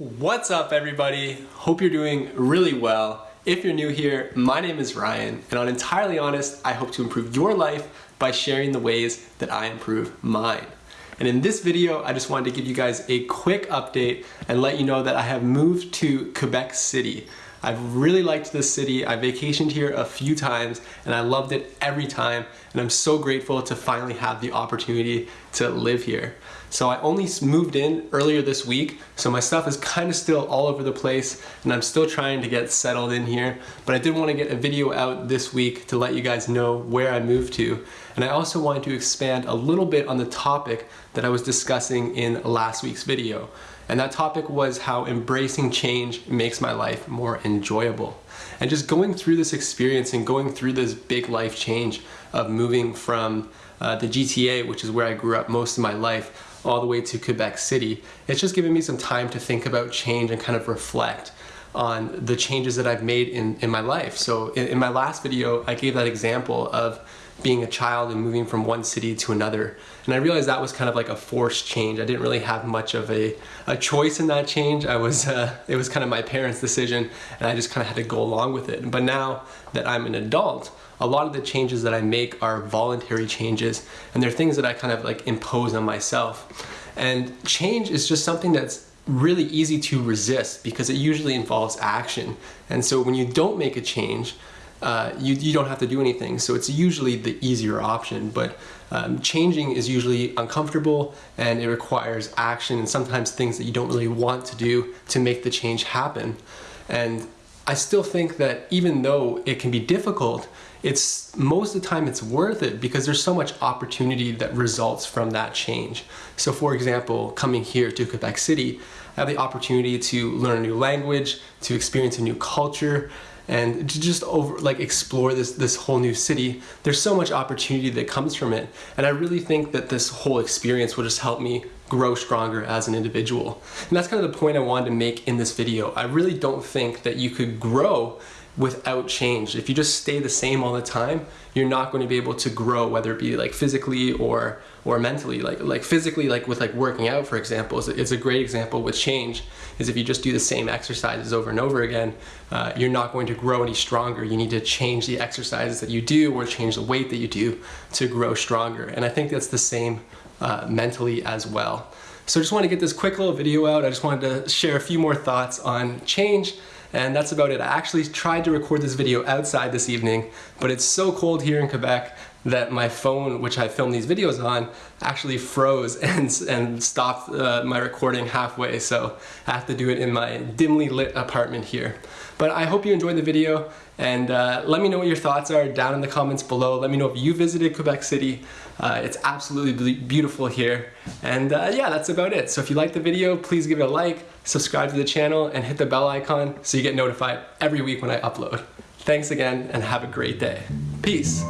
What's up everybody? Hope you're doing really well. If you're new here, my name is Ryan and on Entirely Honest, I hope to improve your life by sharing the ways that I improve mine. And in this video, I just wanted to give you guys a quick update and let you know that I have moved to Quebec City. I've really liked this city. I vacationed here a few times and I loved it every time. And I'm so grateful to finally have the opportunity to live here. So I only moved in earlier this week, so my stuff is kind of still all over the place and I'm still trying to get settled in here. But I did want to get a video out this week to let you guys know where I moved to. And I also wanted to expand a little bit on the topic that I was discussing in last week's video. And that topic was how embracing change makes my life more enjoyable. And just going through this experience and going through this big life change of moving from uh, the GTA, which is where I grew up most of my life, all the way to Quebec City. It's just given me some time to think about change and kind of reflect on the changes that I've made in, in my life. So in, in my last video, I gave that example of being a child and moving from one city to another. And I realized that was kind of like a forced change. I didn't really have much of a, a choice in that change. I was, uh, it was kind of my parents' decision and I just kind of had to go along with it. But now that I'm an adult, a lot of the changes that I make are voluntary changes and they're things that I kind of like impose on myself. And change is just something that's really easy to resist because it usually involves action. And so when you don't make a change, uh, you, you don't have to do anything. So it's usually the easier option, but um, changing is usually uncomfortable and it requires action and sometimes things that you don't really want to do to make the change happen. And I still think that even though it can be difficult, it's most of the time it's worth it because there's so much opportunity that results from that change. So for example, coming here to Quebec City, I have the opportunity to learn a new language, to experience a new culture, and to just over like explore this this whole new city there's so much opportunity that comes from it. And I really think that this whole experience will just help me grow stronger as an individual. And that's kind of the point I wanted to make in this video. I really don't think that you could grow without change. If you just stay the same all the time, you're not going to be able to grow, whether it be like physically or or mentally. Like like physically, like with like working out, for example, is it's a great example with change. Is if you just do the same exercises over and over again, uh, you're not going to grow any stronger. You need to change the exercises that you do or change the weight that you do to grow stronger. And I think that's the same uh, mentally as well. So I just want to get this quick little video out. I just wanted to share a few more thoughts on change and that's about it. I actually tried to record this video outside this evening, but it's so cold here in Quebec that my phone, which I filmed these videos on, actually froze and, and stopped uh, my recording halfway, so I have to do it in my dimly lit apartment here. But I hope you enjoyed the video, and uh, let me know what your thoughts are down in the comments below. Let me know if you visited Quebec City. Uh, it's absolutely beautiful here. And uh, yeah, that's about it. So if you liked the video, please give it a like, subscribe to the channel, and hit the bell icon so you get notified every week when I upload. Thanks again, and have a great day. Peace.